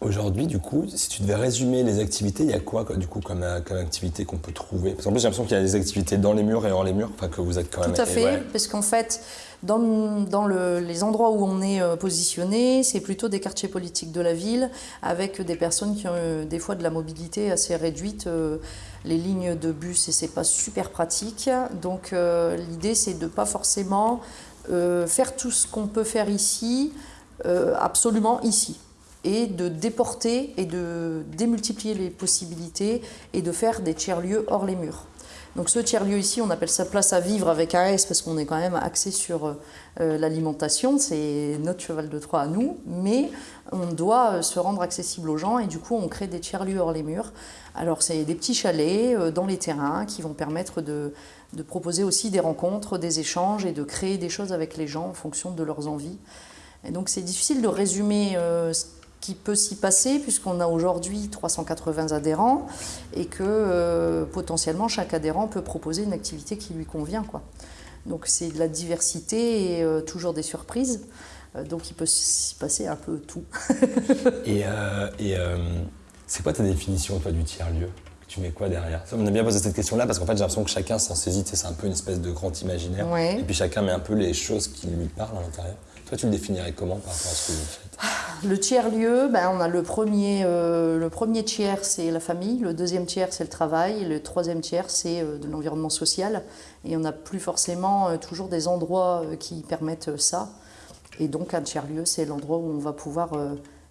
Aujourd'hui, du coup, si tu devais résumer les activités, il y a quoi, du coup, comme, euh, comme activité qu'on peut trouver? Parce qu'en plus, j'ai l'impression qu'il y a des activités dans les murs et hors les murs, enfin que vous êtes quand même. Tout à fait, ouais. parce qu'en fait, dans, dans le- les endroits où on est euh, positionné, c'est plutôt des quartiers politiques de la ville, avec des personnes qui ont euh, des fois de la mobilité assez réduite. les lignes de bus, et c'est pas super pratique. Donc l'idée, c'est de pas forcément faire tout ce qu'on peut faire ici, absolument ici et de déporter et de démultiplier les possibilités et de faire des tiers-lieux hors les murs. Donc ce tiers-lieu ici, on appelle ça place à vivre avec un S parce qu'on est quand même axé sur euh, l'alimentation, c'est notre cheval de Troie à nous, mais on doit euh, se rendre accessible aux gens et du coup on crée des tiers-lieux hors les murs. Alors c'est des petits chalets euh, dans les terrains qui vont permettre de, de proposer aussi des rencontres, des échanges et de créer des choses avec les gens en fonction de leurs envies. Et donc c'est difficile de résumer qui peut s'y passer puisqu'on a aujourd'hui 380 adhérents et que euh, potentiellement chaque adhérent peut proposer une activité qui lui convient. Quoi. Donc c'est de la diversité et euh, toujours des surprises. Euh, donc il peut s'y passer un peu tout. Et, et, c'est quoi ta définition, toi, du tiers-lieu? Tu mets quoi derrière? On a bien posé cette question-là parce qu'en fait, j'ai l'impression que chacun s'en saisit, c'est un peu une espèce de grand imaginaire. Ouais. Et puis chacun met un peu les choses qui lui parlent à l'intérieur. Toi, tu le définirais comment par rapport à ce que vous faites? Le tiers-lieu, ben, on a le premier, euh, le premier tiers, c'est la famille, le deuxième tiers, c'est le travail, le troisième tiers, c'est euh, de l'environnement social. Et on n'a plus forcément euh, toujours des endroits qui permettent ça. Et donc un tiers-lieu, c'est l'endroit où on va pouvoir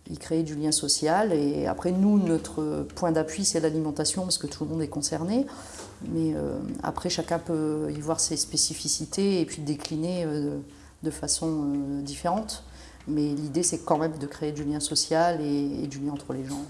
y créer du lien social. Et après, nous, notre point d'appui, c'est l'alimentation, parce que tout le monde est concerné. Mais après, chacun peut y voir ses spécificités et puis décliner de façon différente. Mais l'idée, c'est quand même de créer du lien social et, du lien entre les gens.